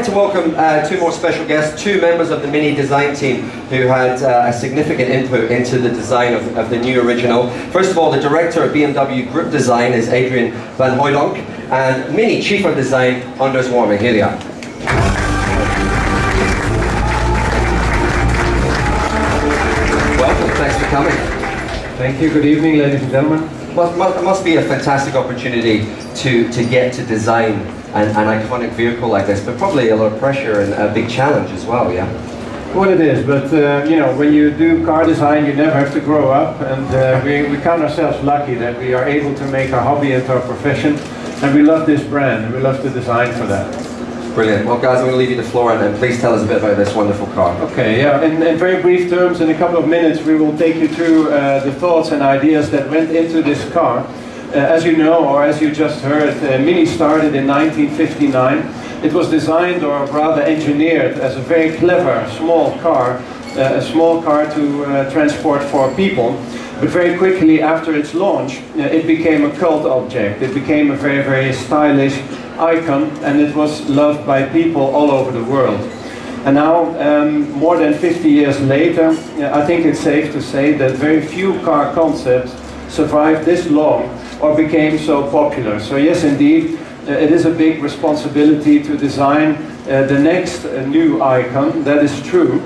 like to welcome uh, two more special guests, two members of the Mini design team who had uh, a significant input into the design of, of, the new original. First of all, the director of BMW Group Design is Adrian van Hooydonk, and Mini Chief of Design, Anders Warming. Here they are. Welcome, thanks for coming. Thank you, good evening ladies and gentlemen. Well, it must be a fantastic opportunity to, to get to design an, an iconic vehicle like this, but probably a lot of pressure and a big challenge as well, yeah? Well, it is, but uh, you know, when you do car design, you never have to grow up, and uh, we, we count ourselves lucky that we are able to make our hobby into our profession, and we love this brand, and we love to design for that. Brilliant. Well, guys, I'm going to leave you the floor, and, and please tell us a bit about this wonderful car. Okay, yeah, in, in very brief terms, in a couple of minutes, we will take you through uh, the thoughts and ideas that went into this car. Uh, as you know, or as you just heard, uh, Mini started in 1959. It was designed, or rather engineered, as a very clever small car, uh, a small car to uh, transport four people. But very quickly after its launch, uh, it became a cult object. It became a very, very stylish icon, and it was loved by people all over the world. And now, um, more than 50 years later, I think it's safe to say that very few car concepts survived this long or became so popular. So yes, indeed, uh, it is a big responsibility to design uh, the next uh, new icon, that is true.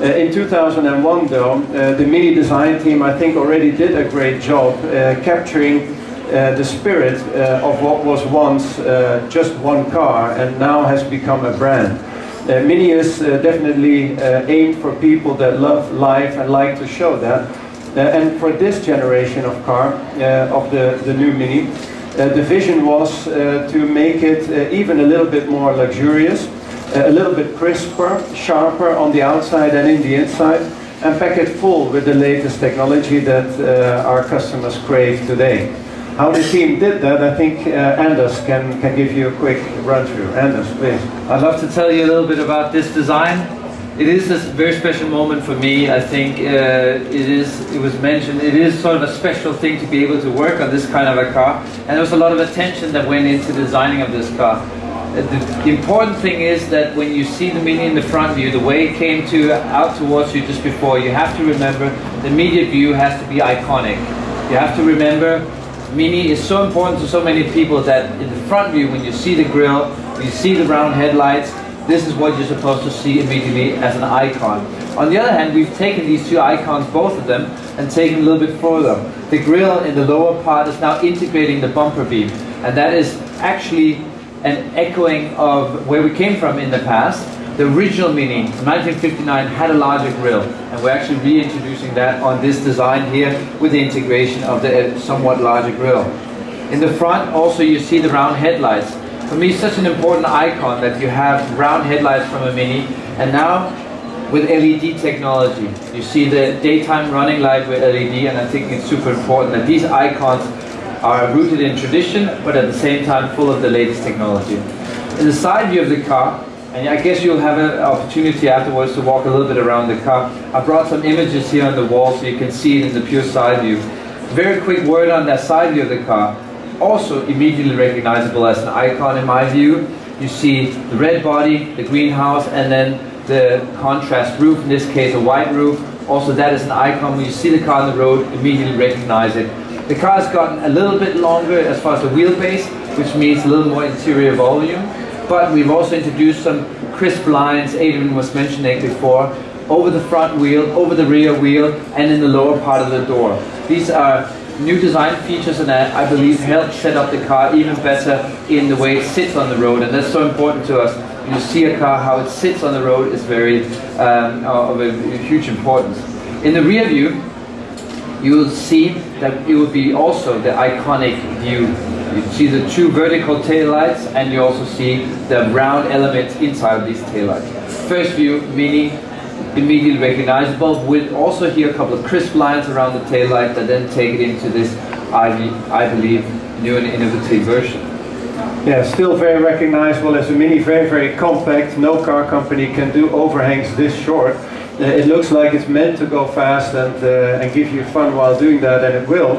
Uh, in 2001 though, uh, the Mini design team I think already did a great job uh, capturing the spirit of what was once just one car and now has become a brand. Uh, Mini is definitely aimed for people that love life and like to show that. Uh, and for this generation of car, uh, of the, the new Mini, uh, the vision was to make it even a little bit more luxurious, a little bit crisper, sharper on the outside and in the inside, and pack it full with the latest technology that uh, our customers crave today. How the team did that, I think uh, Anders can, can give you a quick run through. Anders, please. I'd love to tell you a little bit about this design it is a very special moment for me. I think uh, it is. It was mentioned. It is sort of a special thing to be able to work on this kind of a car, and there was a lot of attention that went into designing of this car. Uh, the, important thing is that when you see the Mini in the front view, the way it came to out towards you just before, you have to remember the immediate view has to be iconic. You have to remember Mini is so important to so many people that in the front view, when you see the grille, you see the round headlights, this is what you're supposed to see immediately as an icon. On the other hand, we've taken these two icons, both of them, and taken a little bit further. The grille in the lower part is now integrating the bumper beam, and that is actually an echoing of where we came from in the past. The original Mini, 1959, had a larger grille, and we're actually reintroducing that on this design here with the integration of the uh, somewhat larger grille. In the front, also you see the round headlights for me it's such an important icon that you have round headlights from a Mini and now with LED technology. You see the daytime running light with LED and I think it's super important that these icons are rooted in tradition but at the same time full of the latest technology. In the side view of the car, and I guess you'll have an opportunity afterwards to walk a little bit around the car. I brought some images here on the wall so you can see it in the pure side view. Very quick word on that side view of the car also immediately recognizable as an icon in my view. You see the red body, the greenhouse, and then the contrast roof, in this case a white roof. Also that is an icon. When you see the car on the road, immediately recognize it. The car has gotten a little bit longer as far as the wheelbase, which means a little more interior volume. But we've also introduced some crisp lines, Adrian was mentioning before, over the front wheel, over the rear wheel, and in the lower part of the door. These are new design features and that I believe help set up the car even better in the way it sits on the road and that's so important to us. When you see a car, how it sits on the road is very um, of a huge importance. In the rear view, you will see that it will be also the iconic view. You see the two vertical taillights and you also see the round element inside of these taillights. First view, Mini immediately recognizable. We'll also hear a couple of crisp lines around the tail light that then take it into this, I, I believe, new and innovative version. Yeah, still very recognizable as a Mini, very, very compact. No car company can do overhangs this short. Uh, it looks like it's meant to go fast and, uh, and give you fun while doing that, and it will.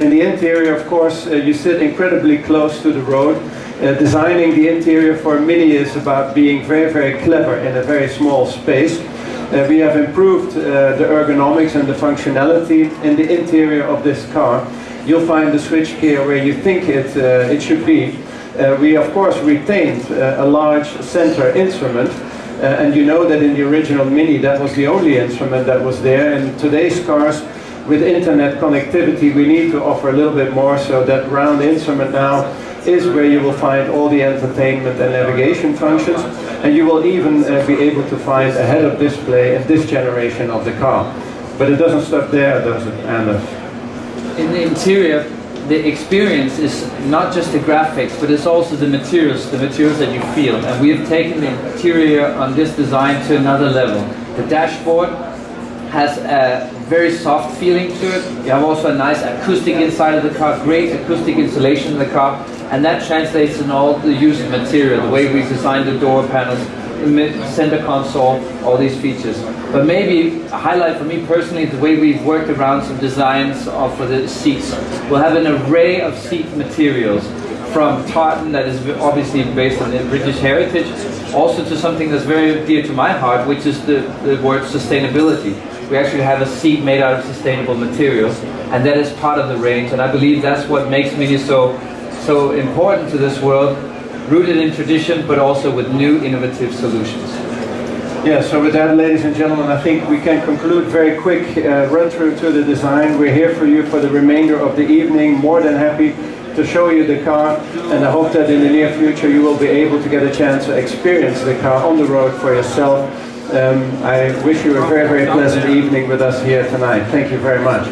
In the interior, of course, uh, you sit incredibly close to the road. Uh, designing the interior for Mini is about being very, very clever in a very small space. Uh, we have improved uh, the ergonomics and the functionality in the interior of this car. You'll find the switchgear where you think it, uh, it should be. Uh, we of course retained uh, a large center instrument uh, and you know that in the original Mini that was the only instrument that was there. In today's cars with internet connectivity we need to offer a little bit more so that round instrument now is where you will find all the entertainment and navigation functions and you will even uh, be able to find a head-up display in this generation of the car. But it doesn't stop there, does it, Anders? In the interior, the experience is not just the graphics, but it's also the materials, the materials that you feel. And we have taken the interior on this design to another level. The dashboard has a very soft feeling to it. You have also a nice acoustic inside of the car, great acoustic insulation in the car, and that translates in all the used material, the way we designed the door panels, the center console, all these features. But maybe a highlight for me personally is the way we've worked around some designs for the seats. We'll have an array of seat materials from tartan that is obviously based on the British heritage, also to something that's very dear to my heart, which is the, the word sustainability. We actually have a seat made out of sustainable materials, and that is part of the range, and I believe that's what makes Mini so so important to this world, rooted in tradition, but also with new innovative solutions. Yeah, so with that, ladies and gentlemen, I think we can conclude very quick uh, run through to the design. We're here for you for the remainder of the evening, more than happy to show you the car, and I hope that in the near future you will be able to get a chance to experience the car on the road for yourself. Um, I wish you a very, very pleasant evening with us here tonight. Thank you very much.